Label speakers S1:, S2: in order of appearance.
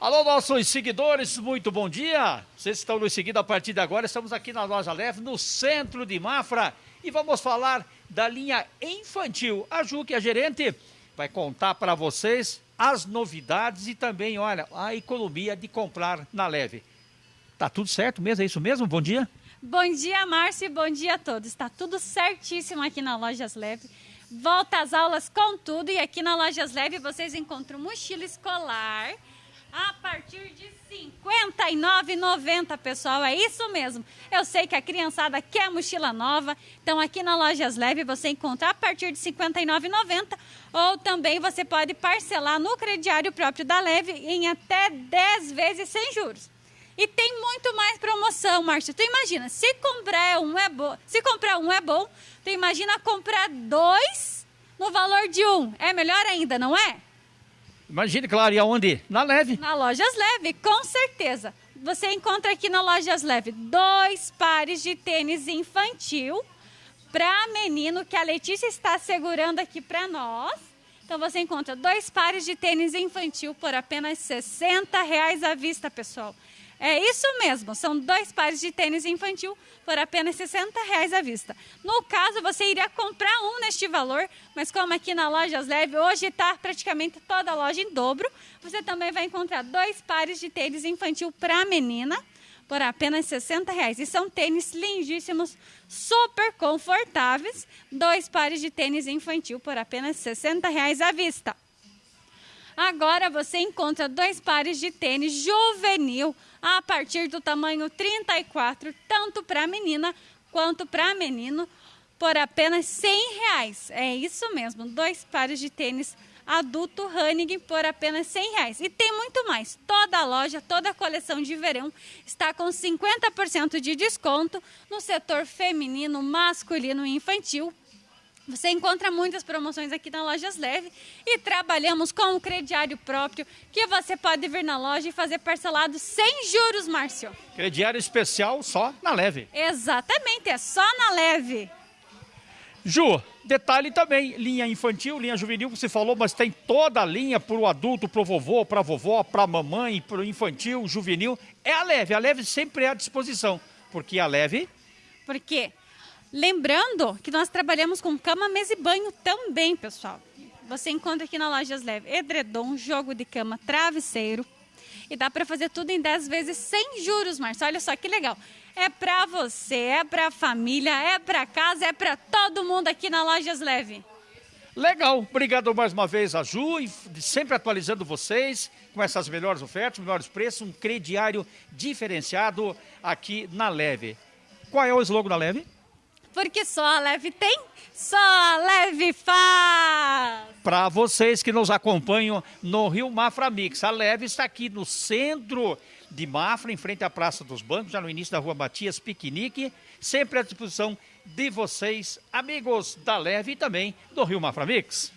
S1: Alô, nossos seguidores, muito bom dia. Vocês estão nos seguindo a partir de agora. Estamos aqui na loja Leve, no centro de Mafra, e vamos falar da linha infantil. A Ju, que é a gerente, vai contar para vocês as novidades e também, olha, a economia de comprar na Leve. Tá tudo certo mesmo? É isso mesmo? Bom dia.
S2: Bom dia, Márcio, e bom dia a todos. Está tudo certíssimo aqui na Lojas Leve. Volta às aulas com tudo e aqui na Lojas Leve vocês encontram mochila escolar a partir de R$ 59,90, pessoal. É isso mesmo. Eu sei que a criançada quer mochila nova, então aqui na Lojas Leve você encontra a partir de R$ 59,90 ou também você pode parcelar no crediário próprio da Leve em até 10 vezes sem juros. E tem muito mais promoção, Márcio. Tu imagina, se comprar um é bom, se comprar um é bom, tu imagina comprar dois no valor de um. É melhor ainda, não é?
S1: Imagine, claro, e aonde? Na Leve.
S2: Na Lojas Leve, com certeza. Você encontra aqui na Lojas Leve dois pares de tênis infantil para menino que a Letícia está segurando aqui para nós. Então você encontra dois pares de tênis infantil por apenas 60 reais à vista, pessoal. É isso mesmo, são dois pares de tênis infantil por apenas 60 reais à vista. No caso, você iria comprar um neste valor, mas como aqui na Lojas Leve, hoje está praticamente toda a loja em dobro, você também vai encontrar dois pares de tênis infantil para menina por apenas 60 reais. E são tênis lindíssimos, super confortáveis, dois pares de tênis infantil por apenas 60 reais à vista. Agora você encontra dois pares de tênis juvenil a partir do tamanho 34, tanto para menina quanto para menino, por apenas 100 reais. É isso mesmo, dois pares de tênis adulto Hanning por apenas 100 reais. E tem muito mais. Toda a loja, toda a coleção de verão está com 50% de desconto no setor feminino, masculino e infantil você encontra muitas promoções aqui na Lojas Leve e trabalhamos com um crediário próprio que você pode vir na loja e fazer parcelado sem juros, Márcio.
S1: Crediário especial só na Leve.
S2: Exatamente, é só na Leve.
S1: Ju, detalhe também, linha infantil, linha juvenil, você falou, mas tem toda a linha para o adulto, para o vovô, para a vovó, para a mamãe, para o infantil, juvenil. É a Leve, a Leve sempre é à disposição, porque a Leve...
S2: Por quê? Lembrando que nós trabalhamos com cama, mesa e banho também, pessoal. Você encontra aqui na Lojas Leve edredom, jogo de cama, travesseiro. E dá para fazer tudo em 10 vezes sem juros, Marcia. Olha só que legal. É para você, é para família, é para casa, é para todo mundo aqui na Lojas Leve.
S1: Legal, obrigado mais uma vez a Ju, sempre atualizando vocês com essas melhores ofertas, melhores preços, um crediário diferenciado aqui na Leve. Qual é o slogan da Leve?
S2: Porque só a Leve tem, só a Leve faz.
S1: Para vocês que nos acompanham no Rio Mafra Mix, a Leve está aqui no centro de Mafra, em frente à Praça dos Bancos, já no início da Rua Matias Piquenique, sempre à disposição de vocês, amigos da Leve e também do Rio Mafra Mix.